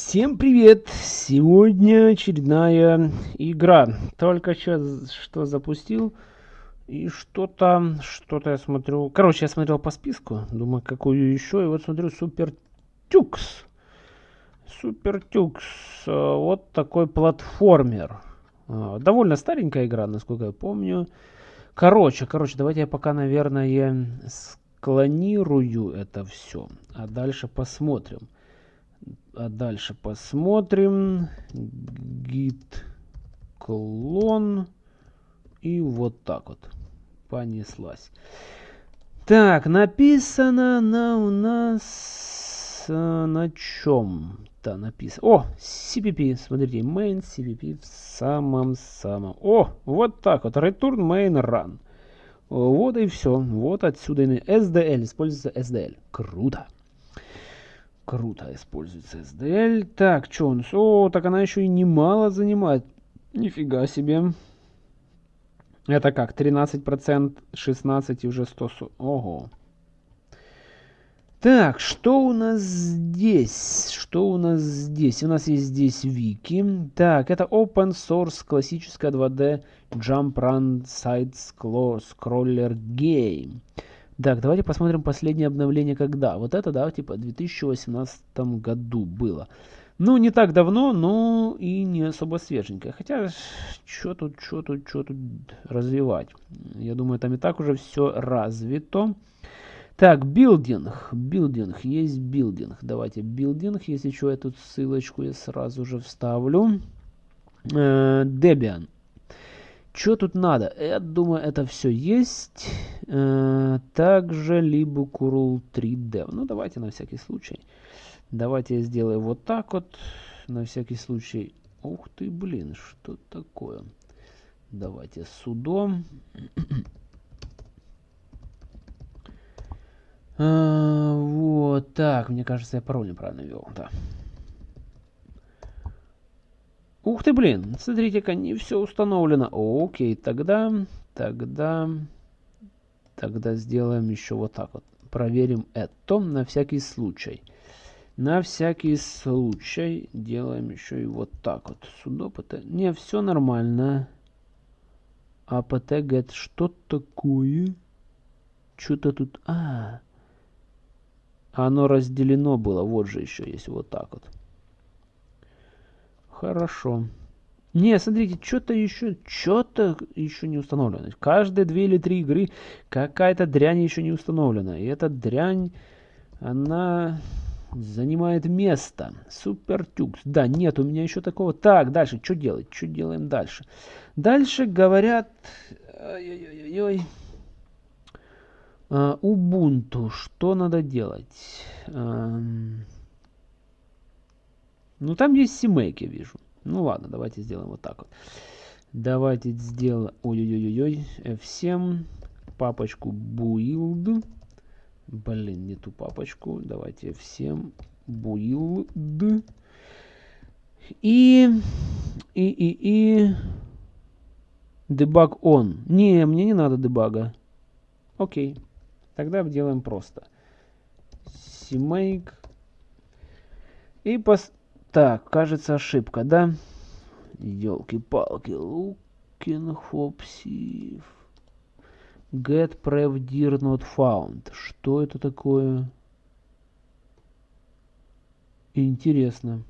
Всем привет! Сегодня очередная игра. Только что, что запустил. И что-то, что-то я смотрю. Короче, я смотрел по списку. Думаю, какую еще. И вот смотрю Супер Тюкс. Супер Тюкс. Э, вот такой платформер. Э, довольно старенькая игра, насколько я помню. Короче, короче, давайте я пока, наверное, склонирую это все. А дальше посмотрим. А дальше посмотрим. Git клон. И вот так вот. Понеслась. Так, написано на у нас э, на чем-то написано. О, CPP, смотрите, main CPP в самом-самом. О, вот так вот, return main run. Вот и все. Вот отсюда SDL, используется SDL. Круто. Круто используется SDL. Так, нас? О, так она еще и немало занимает. Нифига себе. Это как? 13%, 16 и уже 100. Ого. Так, что у нас здесь? Что у нас здесь? У нас есть здесь вики. Так, это open source классическая 2D jump run side scroller game. Так, давайте посмотрим последнее обновление когда. Вот это, да, типа в 2018 году было. Ну, не так давно, но и не особо свеженькое. Хотя, что тут, что тут, что тут развивать? Я думаю, там и так уже все развито. Так, building. Building. Есть building. Давайте building. Если что, эту ссылочку я сразу же вставлю. Э, Debian. Что тут надо? Я думаю, это все есть. Также либо curl 3D. Ну, давайте на всякий случай. Давайте я сделаю вот так вот. На всякий случай. Ух ты, блин, что такое? Давайте судом. а, вот так. Мне кажется, я пароль неправильно ввел. Да. Ух ты, блин, смотрите-ка, не все установлено. Окей, тогда, тогда, тогда сделаем еще вот так вот. Проверим это на всякий случай. На всякий случай делаем еще и вот так вот. Pt. Не, все нормально. А pt get что такое? Что-то тут... А, оно разделено было. Вот же еще есть вот так вот. Хорошо. Не, смотрите, что-то еще, что-то еще не установлено. Каждые две или три игры какая-то дрянь еще не установлена. И эта дрянь, она занимает место. Супер тюкс. Да, нет, у меня еще такого. Так, дальше, что делать? Что делаем дальше? Дальше говорят... Ой-ой-ой. Убунту. Что надо делать? Ну, там есть я вижу. Ну, ладно, давайте сделаем вот так вот. Давайте сделаем... Ой-ой-ой-ой. F7. Папочку build. Блин, не ту папочку. Давайте F7. Build. И... И, и, и... Debug on. Не, мне не надо дебага. Окей. Тогда делаем просто. CMake. И пос... Так, кажется ошибка, да? Елки-палки. Looking for Get prev dir not found. Что это такое? Интересно.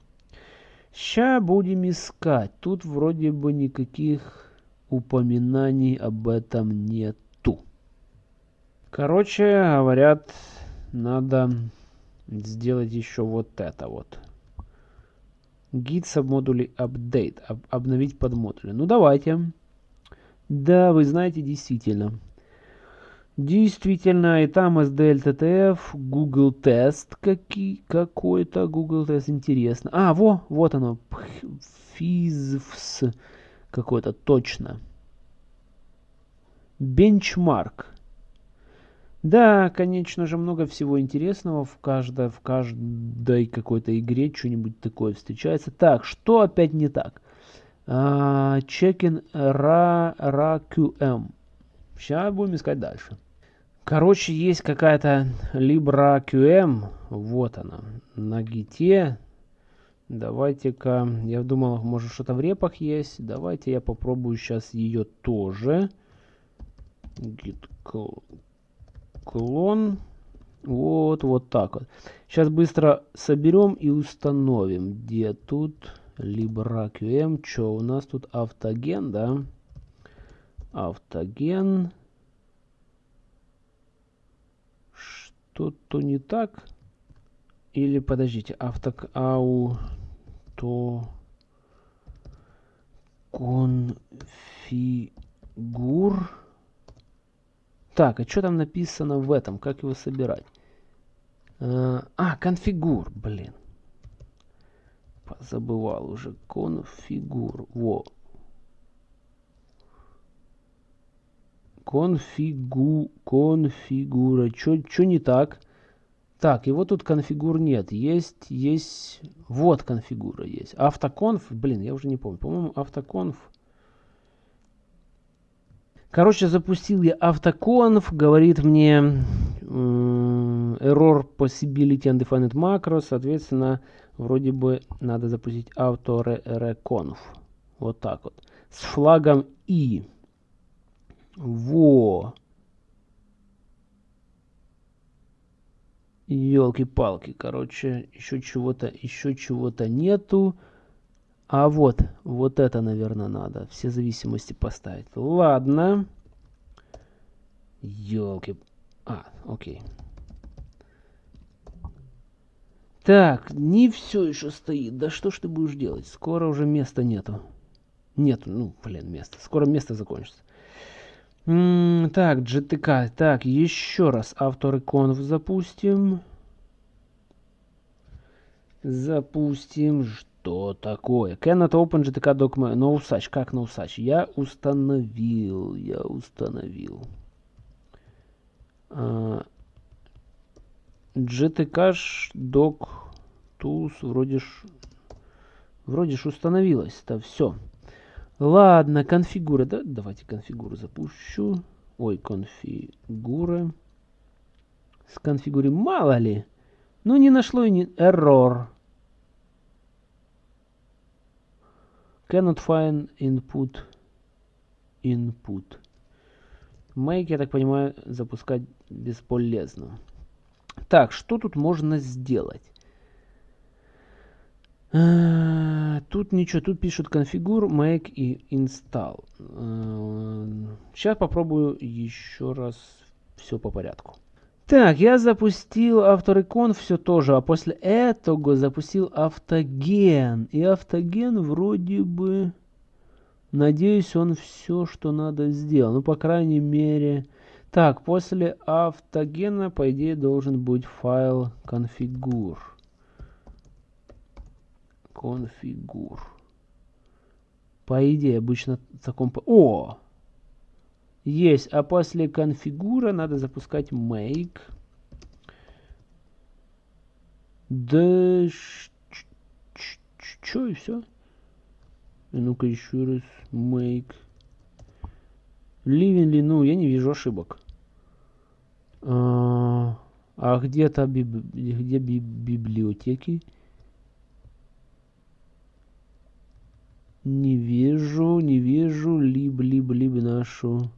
Ща будем искать. Тут вроде бы никаких упоминаний об этом нету. Короче, говорят, надо сделать еще вот это вот git submoduli update, об, обновить подмодули. Ну давайте. Да, вы знаете, действительно. Действительно, и там SDLTTF, Google тест какой-то, Google тест, интересно. А, во, вот оно, FIZFS какой-то, точно. Бенчмарк. Да, конечно же, много всего интересного в каждой, в каждой какой-то игре что-нибудь такое встречается. Так, что опять не так? Чекин ra, RAQM. Сейчас будем искать дальше. Короче, есть какая-то LibreQM. Вот она. На гите. Давайте-ка, я думал, может что-то в репах есть. Давайте я попробую сейчас ее тоже. Git клон. Вот, вот так вот. Сейчас быстро соберем и установим. Где тут LibreQM? Что у нас тут? Автоген, да? Автоген. Что-то не так? Или, подождите, авток... Ауто... Конфигур... Так, а что там написано в этом? Как его собирать? А, а, конфигур, блин. Забывал уже. Конфигур. Во. Конфигу, конфигура. Что не так? Так, его тут конфигур нет. Есть, есть... Вот конфигура есть. Автоконф, блин, я уже не помню. По-моему, автоконф Короче, запустил я автоконф, говорит мне error possibility undefined macro, соответственно, вроде бы надо запустить auto-reconf. Вот так вот. С флагом i. Во. Елки-палки, короче, еще чего-то, еще чего-то нету. А вот, вот это, наверное, надо. Все зависимости поставить. Ладно. Елки. А, окей. Так, не все еще стоит. Да что ж ты будешь делать? Скоро уже места нету. Нету, ну, блин, места. Скоро место закончится. М -м так, GTK. Так, еще раз автореконф запустим. Запустим. Что такое? Cannot open GTK document. No such. Как no such? Я установил. Я установил. Uh, GTK doc tools вроде ж вроде ж установилось. Да, все. Ладно, конфигура. Да, давайте конфигуру запущу. Ой, конфигура. С конфигури мало ли. Ну, не нашло и не... Error. Cannot find input. Input. Make, я так понимаю, запускать бесполезно. Так, что тут можно сделать? А, тут ничего, тут пишут configure, make и install. Сейчас а, попробую еще раз все по порядку. Так, я запустил авторекон, все тоже, а после этого запустил автоген. И автоген вроде бы, надеюсь, он все, что надо сделал. Ну, по крайней мере... Так, после автогена, по идее, должен быть файл configure. Configure. По идее, обычно в таком... О! Есть. А после конфигура надо запускать make. Да... Чё и все? Ну-ка еще раз. Make. Living ли? Ну, я не вижу ошибок. А, а где-то биб... где биб... библиотеки? Не вижу, не вижу. Либо, либо, либо нашу...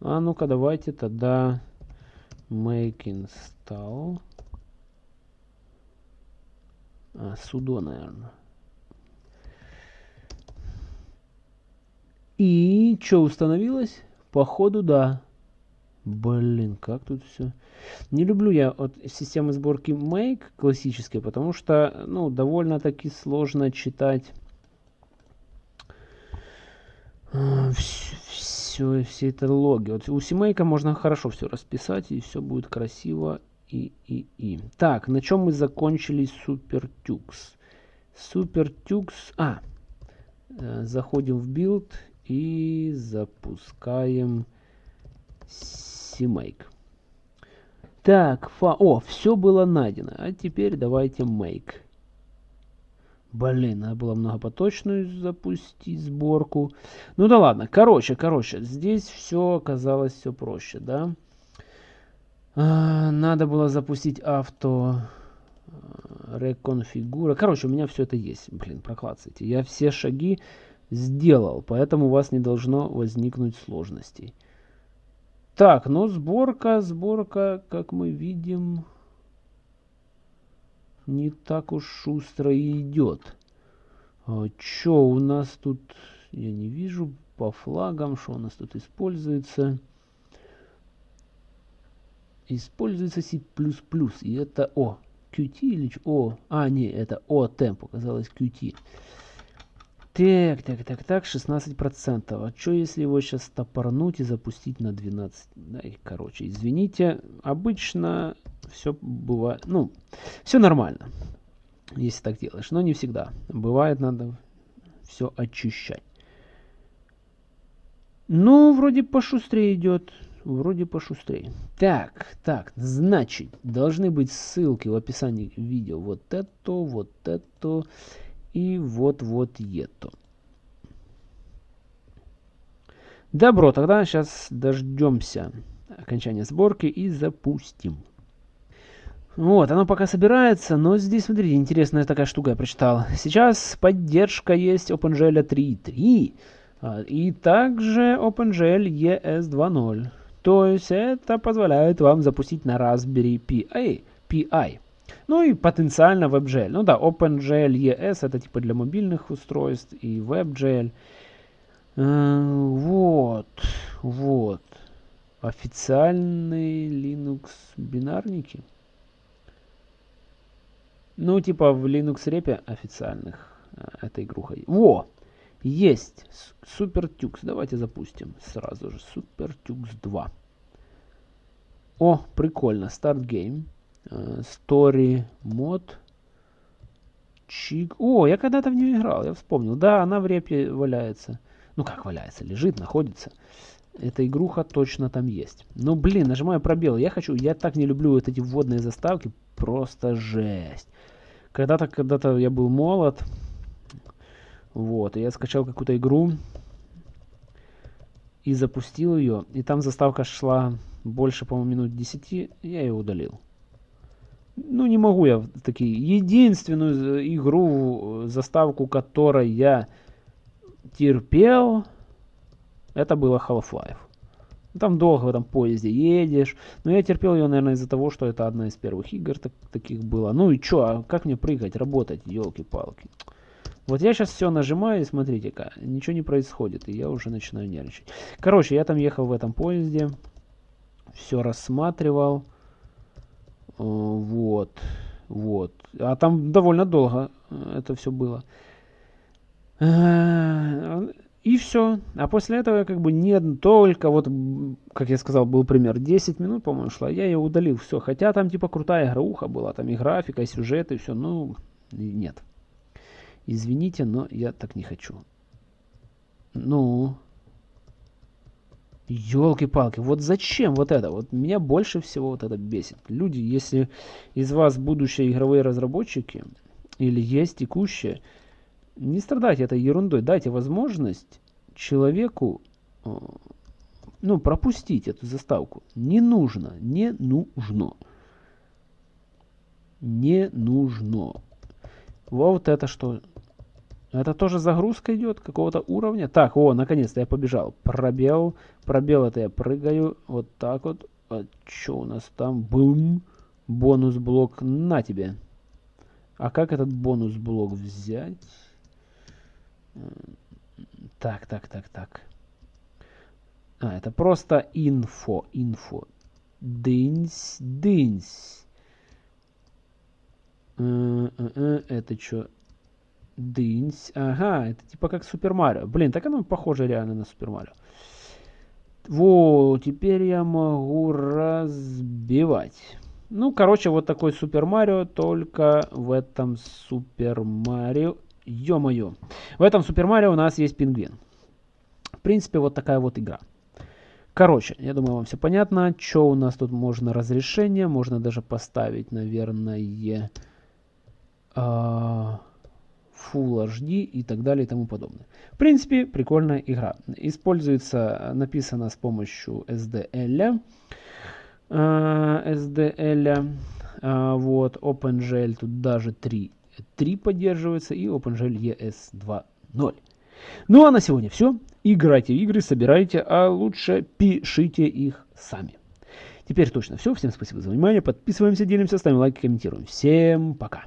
А ну-ка давайте тогда make install. А, судо, наверное. И что установилось? Походу, да. Блин, как тут все. Не люблю я от системы сборки Make классической, потому что, ну, довольно-таки сложно читать э, все, все это логи. Вот у семейка можно хорошо все расписать, и все будет красиво. И, и, и. Так, на чем мы закончили SuperTux? SuperTux... А, э, заходим в build и запускаем CMake. Так, фа... О, все было найдено. А теперь давайте make. Блин, надо было многопоточную запустить сборку. Ну да ладно. Короче, короче, здесь все оказалось все проще, да? А, надо было запустить авто Реконфигура. Короче, у меня все это есть. Блин, проклацайте. Я все шаги сделал, поэтому у вас не должно возникнуть сложностей. Так, ну сборка, сборка, как мы видим, не так уж шустро и идет. А, Что у нас тут, я не вижу, по флагам, что у нас тут используется. Используется C++, и это, о, Qt или, о, а, не, это о, темп, оказалось Qt. Так, так, так, так, 16%. А что если его сейчас топорнуть и запустить на 12? Да, и, короче, извините, обычно все бывает, ну, все нормально, если так делаешь, но не всегда. Бывает, надо все очищать. Ну, вроде пошустрее идет. Вроде пошустрее. Так, так, значит, должны быть ссылки в описании видео. Вот это, вот это и вот-вот это. Добро, тогда сейчас дождемся окончания сборки и запустим. Вот, оно пока собирается, но здесь, смотрите, интересная такая штука я прочитал. Сейчас поддержка есть OpenGL 3.3 а, и также OpenGL ES 2.0. То есть это позволяет вам запустить на Raspberry Pi. Pi. Ну и потенциально WebGL. Ну да, OpenGL ES это типа для мобильных устройств и WebGL. Э, вот, вот. Официальные Linux бинарники. Ну, типа в Linux репе официальных э, эта игруха. Во! Есть! SuperTux. Давайте запустим сразу же. SuperTux 2. О, прикольно. Start Game. Э, story мод. Чик. О, я когда-то в нее играл, я вспомнил. Да, она в репе валяется. Ну как валяется, лежит, находится. Эта игруха точно там есть. Ну блин, нажимаю пробел. Я хочу, я так не люблю вот эти вводные заставки. Просто жесть. Когда-то, когда-то я был молод. Вот, и я скачал какую-то игру. И запустил ее. И там заставка шла больше, по-моему, минут 10. Я ее удалил. Ну, не могу я такие. Единственную игру, заставку которой я терпел, это было Half-Life. Там долго в этом поезде едешь. Но я терпел ее, наверное, из-за того, что это одна из первых игр так, таких была. Ну и что, а как мне прыгать, работать, елки-палки. Вот я сейчас все нажимаю, и смотрите-ка, ничего не происходит, и я уже начинаю нервничать. Короче, я там ехал в этом поезде, все рассматривал. Э, вот, вот. А там довольно долго э, это все было. Э, и все. А после этого как бы не только, вот, как я сказал, был пример, 10 минут, по-моему, шла, я ее удалил, все. Хотя там типа крутая игруха была, там и графика, и сюжет, и все, ну, нет. Извините, но я так не хочу. Ну, Елки-палки, вот зачем вот это? Вот меня больше всего вот это бесит. Люди, если из вас будущие игровые разработчики или есть текущие, не страдайте этой ерундой. Дайте возможность человеку э, ну, пропустить эту заставку. Не нужно, не нужно. Не нужно. Вот это что? Это тоже загрузка идет какого-то уровня. Так, о, наконец-то я побежал. Пробел. Пробел это я прыгаю. Вот так вот. А что у нас там? Бум. Бонус-блок. На тебе. А как этот бонус-блок взять? Так, так, так, так. А, это просто инфо. Инфо. Дынсь, дынсь. Э, э, э, это что? Дынсь. Ага, это типа как Супер Марио. Блин, так оно похоже реально на Супер Марио. Во, теперь я могу разбивать. Ну, короче, вот такой Супер Марио, только в этом Супер Марио... Ё-моё. В этом Супер Марио у нас есть пингвин. В принципе, вот такая вот игра. Короче, я думаю, вам все понятно. Что у нас тут можно разрешение? Можно даже поставить, наверное... Э Full HD и так далее и тому подобное. В принципе, прикольная игра. Используется, написано с помощью SDL. SDL. А, вот, OpenGL тут даже 3, 3 поддерживается и OpenGL ES 2.0. Ну а на сегодня все. Играйте в игры, собирайте, а лучше пишите их сами. Теперь точно все. Всем спасибо за внимание. Подписываемся, делимся, ставим лайки, комментируем. Всем пока.